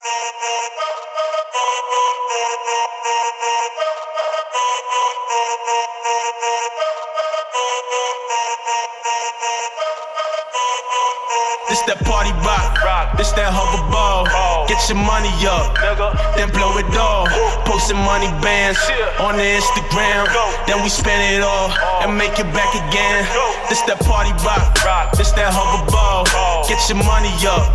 This that party rock, this that hover ball. Get your money up, then blow it all. Posting money bands on the Instagram, then we spend it all and make it back again. This that party rock, this that hover ball. Your money up,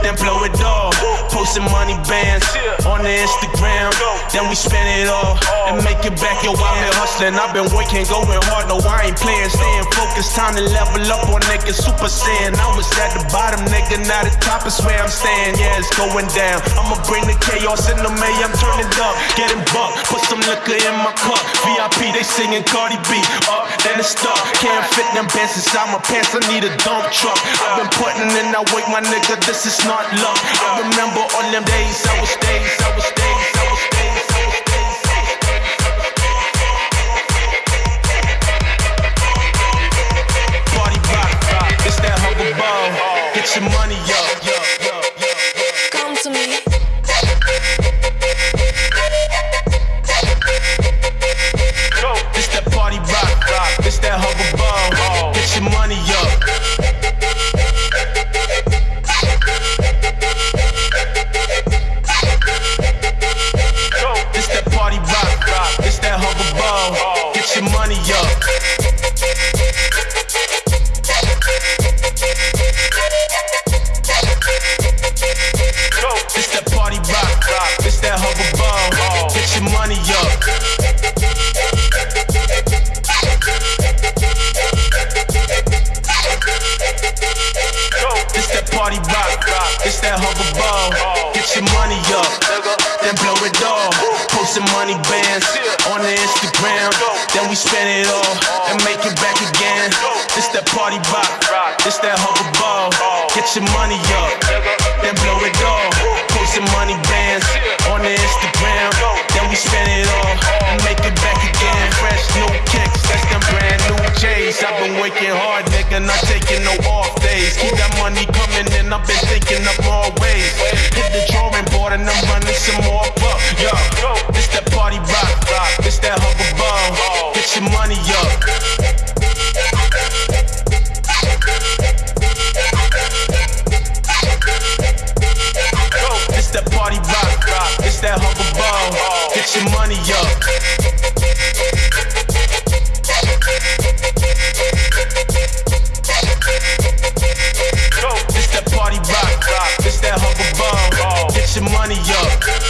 then blow it all. Posting money bands on the Instagram, then we spend it all and make it back again. I've been hustling, I've been working, going hard. No, I ain't playing, staying focused. Time to level up on niggas, super saiyan. I was at the bottom, nigga, now the top is where I'm staying. Yeah, it's going down. I'ma bring the chaos in the May, I'm turning up, getting buck. Put some liquor in my cup. VIP, they singing Cardi B. Up, then it's stuck. Can't fit them pants inside my pants, I need a dump truck. I've been putting in that work, my nigga, this is not luck. I remember all them days, I was days, I was days, I was days. I I I. Get your money up. Get your money up. It's that party rock, it's that hover ball. Get your money up. It's that party rock, it's that hover ball. Get your money up, then blow it all. Posting money bands on the Instagram, then we spend it all and make it back again. It's that party rock, it's that hover ball. Get your money up, then blow it all. Posting money bands on the Instagram, then we spend it all and make it back again. Fresh new kicks, that's them brand new J's. I've been working hard, nigga, not taking no off days. Keep that money coming in, I've been thinking of more ways. Hit the drawing board and I'm running some more up. Party this that hover ball. Get your money up. It's that party rock, it's that ball. Get your money up. It's that party rock, it's that ball. Get your money up.